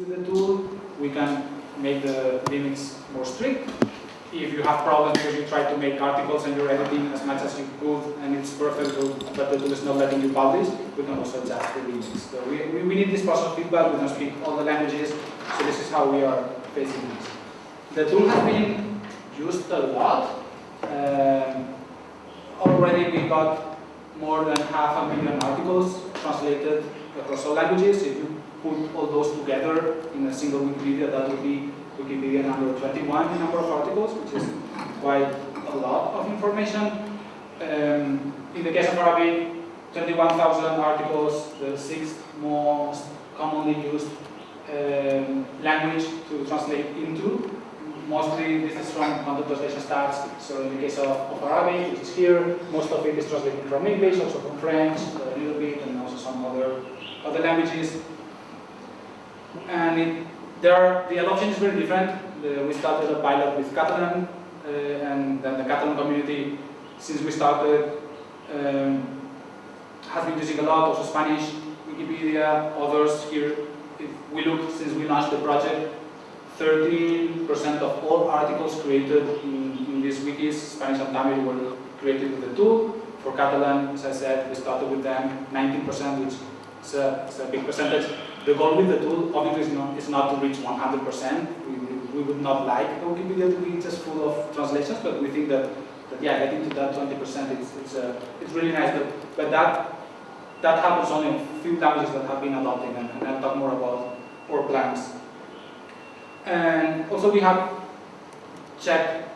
with the tool, we can make the limits more strict. If you have problems because you try to make articles and you're editing as much as you could and it's perfect, but the tool is not letting you publish, we can also adjust the limits. So we, we, we need this process feedback, we don't speak all the languages, so this is how we are facing this. The tool has been used a lot. Um, already we got more than half a million articles translated across all languages. If you put all those together in a single Wikipedia, that would be Wikipedia number 21 in number of articles, which is quite a lot of information. Um, in the case of Arabic, 21,000 articles, the sixth most commonly used um, language to translate into. Mostly this is from content translation stats. So in the case of, of Arabic, which is here, most of it is translated from English, also from French, a little bit, and also some other other languages. And it, there are, the adoption is very different. The, we started a pilot with Catalan, uh, and then the Catalan community, since we started, um, has been using a lot, also Spanish, Wikipedia, others here. If we look, since we launched the project, 13% of all articles created in, in these wikis, Spanish and Tamil, were created with the tool. For Catalan, as I said, we started with them 19%, which is a, is a big percentage. The goal with the tool, obviously, is not, is not to reach 100%. We, we would not like Wikipedia to be just full of translations, but we think that, that yeah, getting to that 20%, is it's, uh, it's really nice. But, but that, that happens only in a few languages that have been adopting, and, and I'll talk more about our plans. And also we have checked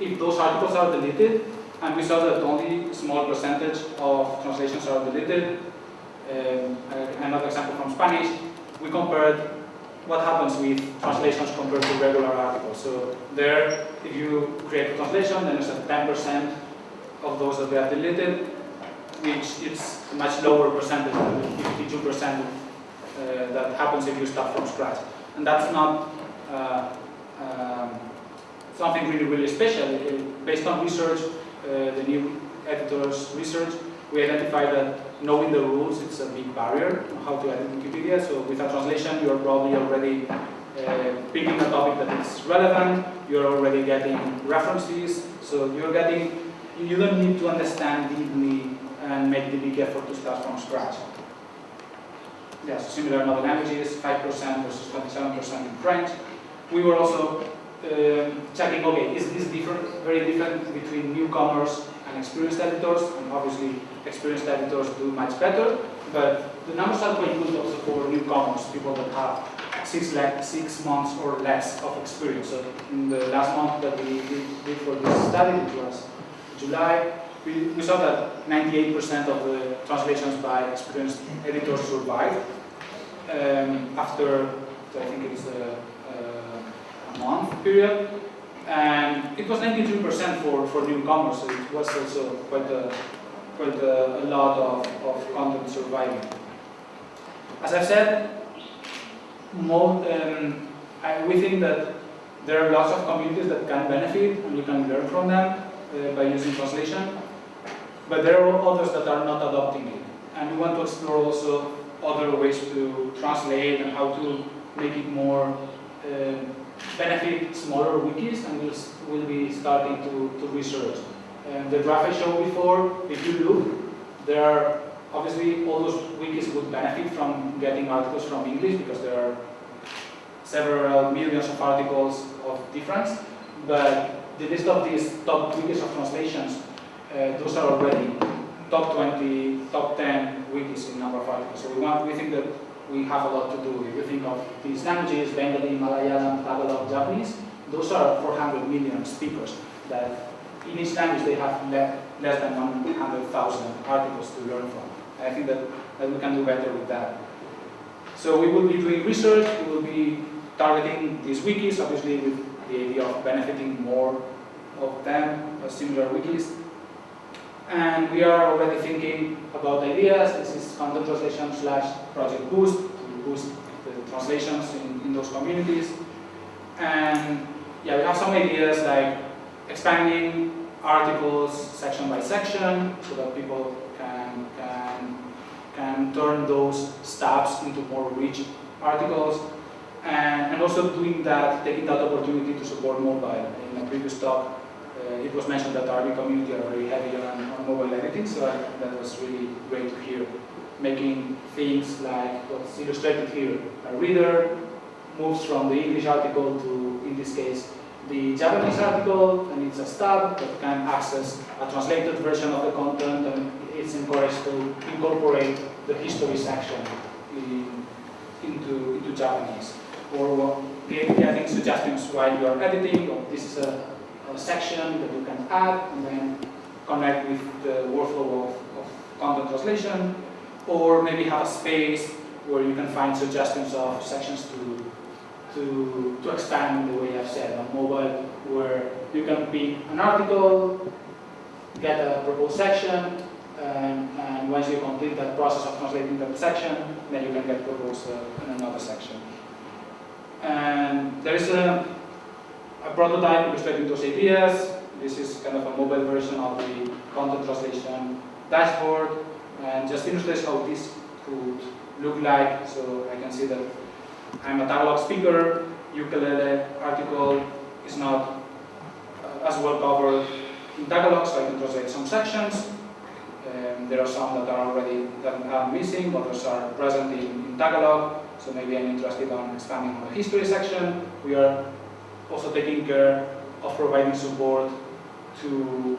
if those articles are deleted, and we saw that only a small percentage of translations are deleted. Um, another example from Spanish, we compared what happens with translations compared to regular articles. So there, if you create a translation, then there's a 10% of those that they are deleted, which is a much lower percentage than the 52% uh, that happens if you start from scratch. And that's not uh, um, something really, really special. Based on research, uh, the new editor's research, we identified that knowing the rules is a big barrier how to edit Wikipedia. So with a translation, you're probably already uh, picking a topic that is relevant, you're already getting references, so you're getting, you don't need to understand deeply and make the big effort to start from scratch. Yeah, so similar in other languages, 5% versus 27% in French. We were also uh, checking, okay, is this different, very different between newcomers and experienced editors? And obviously, experienced editors do much better, but the numbers are quite good also for newcomers, people that have six, six months or less of experience. So in the last month that we did for this study, was July, we, we saw that 98% of the translations by experienced editors survived um, after, I think it's a, a, a month period. And it was 93% for, for newcomers, so it was also quite a, quite a, a lot of, of content surviving. As I've said, more, um, I, we think that there are lots of communities that can benefit and we can learn from them uh, by using translation. But there are others that are not adopting it. And we want to explore also other ways to translate and how to make it more uh, benefit smaller wikis and we'll, we'll be starting to, to research. And the graph I showed before, if you look, there are obviously all those wikis would benefit from getting articles from English because there are several millions of articles of difference, but the list of these top wikis of translations, uh, those are already top 20, top 10 wikis in number of articles. So we want, we think that we have a lot to do. If you think of these languages, Bengali, Malayalam, Tagalog, Japanese, those are 400 million speakers that in each language they have le less than 100,000 articles to learn from. And I think that, that we can do better with that. So we will be doing research, we will be targeting these wikis, obviously with the idea of benefiting more of them, similar wikis. And we are already thinking about ideas. This is content translation slash project boost to boost the translations in, in those communities. And yeah, we have some ideas like expanding articles section by section so that people can, can, can turn those stubs into more rich articles. And, and also doing that, taking that opportunity to support mobile. In a previous talk, Uh, it was mentioned that the RB community are very heavy on, on mobile editing, so I, that was really great to hear. Making things like what's illustrated here. A reader moves from the English article to, in this case, the Japanese article, and it's a stub that can access a translated version of the content, and it's encouraged to incorporate the history section in, into, into Japanese. Or getting suggestions while you are editing, or this is a section that you can add, and then connect with the workflow of, of content translation, or maybe have a space where you can find suggestions of sections to to, to expand the way I've said on mobile, where you can pick an article, get a proposed section, and, and once you complete that process of translating that section, then you can get proposed uh, in another section. And there is a, a prototype illustrating those ideas. This is kind of a mobile version of the content translation dashboard, and just illustrates how this could look like. So I can see that I'm a Tagalog speaker, ukulele article is not uh, as well covered in Tagalog, so I can translate some sections. Um, there are some that are already that are missing, others are present in, in Tagalog, so maybe I'm interested in expanding on the history section. We are also taking care of providing support to,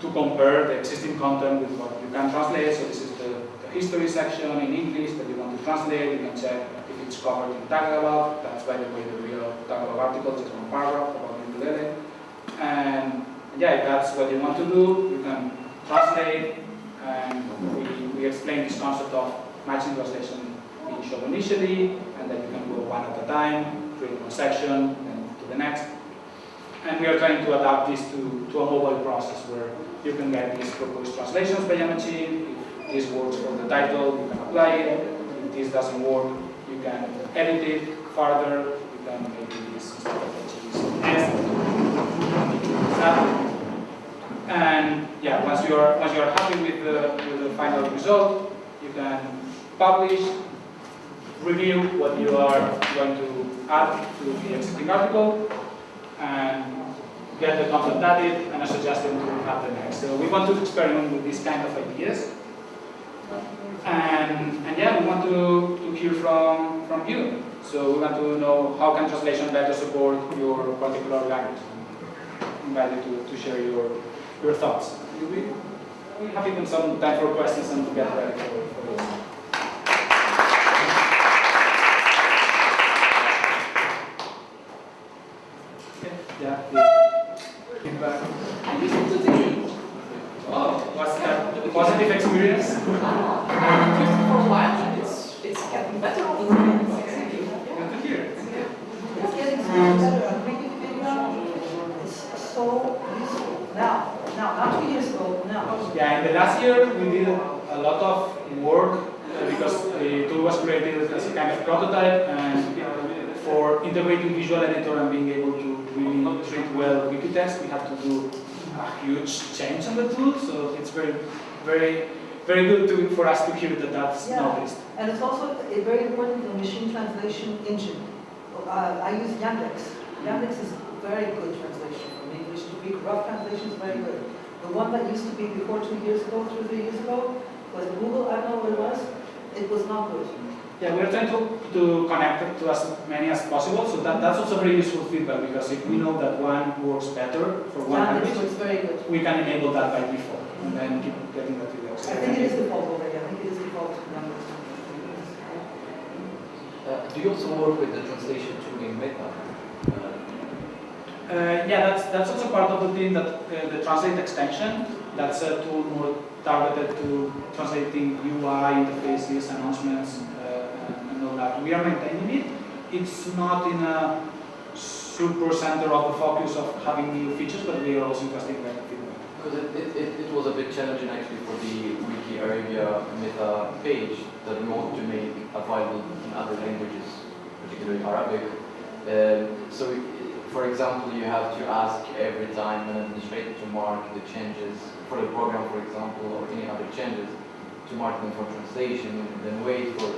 to compare the existing content with what you can translate. So this is the, the history section in English that you want to translate. You can check if it's covered in Tagalog. That's by the way the real Tagalog article, just one paragraph about ukulele. And yeah, if that's what you want to do, you can translate. And we, we explain this concept of machine translation being shown initially, and then you can go one at a time, create one section, next. And we are trying to adapt this to, to a mobile process where you can get these proposed translations by Yamachin. If this works for the title, you can apply it. If this doesn't work, you can edit it further, you can maybe use and yeah, once you're once you're happy with the with the final result, you can publish, review what you are going to add to the existing article, and get the content added and a suggestion to have the next. So we want to experiment with these kind of ideas. And, and yeah, we want to, to hear from, from you. So we want to know how can translation better support your particular language. I invite you to, to share your, your thoughts. We, we have even some time for questions and to get ready for, for this. Yeah, yeah. Feedback. Oh, what's that? Positive experience? for a while, it's, it's getting better all the time. Good to hear. It's getting so much better. I'm making video. It's so useful now. Now, not two years ago, now. Yeah, in the we did a lot of work uh, because the tool was created as a kind of prototype and for integrating visual editor and being able to really treat well Wikitext, we have to do a huge change on the tool. So it's very, very, very good to, for us to hear that that's Yeah. noticed. And it's also a very important the machine translation engine. Uh, I use Yandex. Yandex is very good translation from English to Greek. Rough translation is very good. The one that used to be before two years ago, two three years ago, was Google. I don't know what it was. It was not good. Yeah, we're trying to, to connect it to as many as possible. So that, that's also very useful feedback because if we know that one works better for one Yandex language, was very good. we can enable that by default and then keep getting that feedback. So I think it is default already. I think it is default to Yandex. Uh, do you also work with the translation tool in Meta? Uh, yeah, that's, that's also part of the thing that uh, the Translate extension, that's a tool more targeted to translating UI interfaces, announcements, uh, and, all that. We are maintaining it. It's not in a super center of the focus of having new features, but we are also investing in that. Because it, it, it, it was a bit challenging actually for the Wiki Arabia Meta page that we want to make available in other languages, particularly Arabic. Um, so, i- for example, you have to ask every time an administrator to mark the changes for the program, for example, or any other changes, to mark them for translation, and then wait for,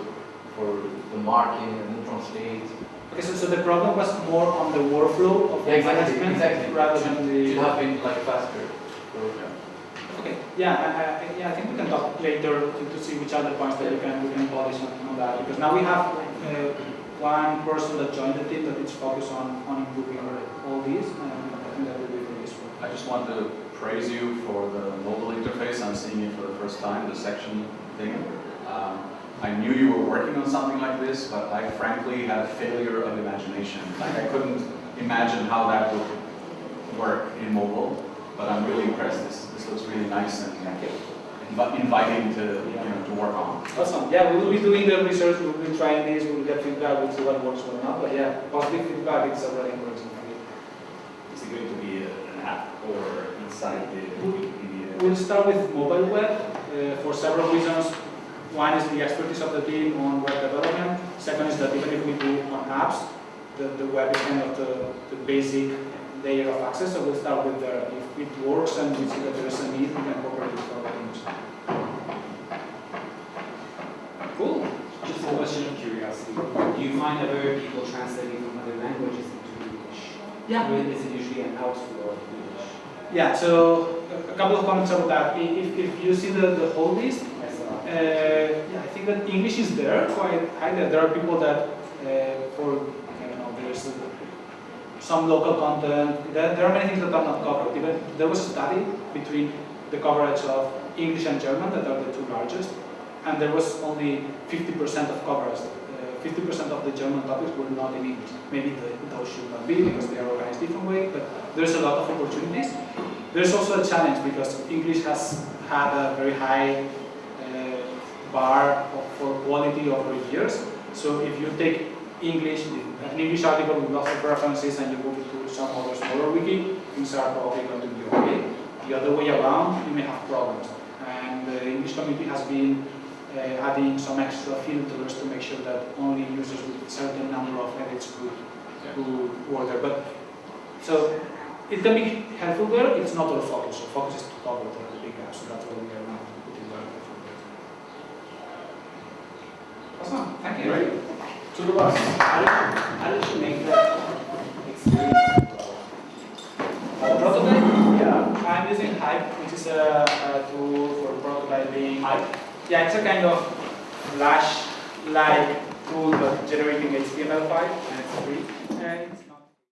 for the marking and then translate. Okay, so so the problem was more on the workflow of the exactly, management exactly. rather than It the. should have been like faster. So, Okay, yeah, I, I, yeah, I think we can talk later to, to see which other points that we can, we can polish on, on that, because now we have, uh, one person that joined the team that is focused on, on improving all these, and I think that will be very useful. I just want to praise you for the mobile interface. I'm seeing it for the first time, the section thing. Um, I knew you were working on something like this, but I frankly had a failure of imagination. Like I couldn't imagine how that would work in mobile, but I'm really impressed. This, this looks really nice and inviting to, you know, to work on. Awesome, yeah, we will be doing the research, we will be trying this, we will get feedback, we'll see what works, what not, but yeah, positive feedback, it's already encouraging for me. Is it going to be a- an app or inside the Wikipedia? We'll start with mobile web uh, for several reasons. One is the expertise of the team on web development. Second is that even if we do on apps, the, the web is kind of the, the basic layer of access. So we'll start with there. If it works and we see that there is a need, we can incorporate it for our teams. Cool. Just a question of curiosity. Do you find other people translating from other languages into English? Yeah. Or is it usually an outflow of English? Yeah, so a- a couple of comments about that. If, if you see the, the whole list, I. Uh, yeah, I think that English is there quite high. There, there are people that, uh, for I don't know, there's uh, some local content. There, there are many things that are not covered. Even there was a study between the coverage of English and German that are the two largest, and there was only 50% of coverage. Uh, 50% of the German topics were not in English. Maybe the, those should not be because they are organized different way, but there's a lot of opportunities. There's also a challenge because English has had a very high uh, bar of- for quality over years. So if you take English, an English article with lots of references and you move it to some other smaller wiki, things are probably going to be okay. The other way around, you may have problems. And the English community has been uh, adding some extra filters to make sure that only users with a certain number of edits could, could work there. But, so it can be helpful there, it's not our focus. Our focus is to cover the the big gaps, so that's what we are now putting there. Awesome, thank you. Great. To the bus. How did you, how did you make that experience Uh, prototype, Yeah. I'm using Hype, which is a, a tool for prototyping. Hype? Yeah, it's a kind of Flash-like tool, but generating HTML5, and it's free.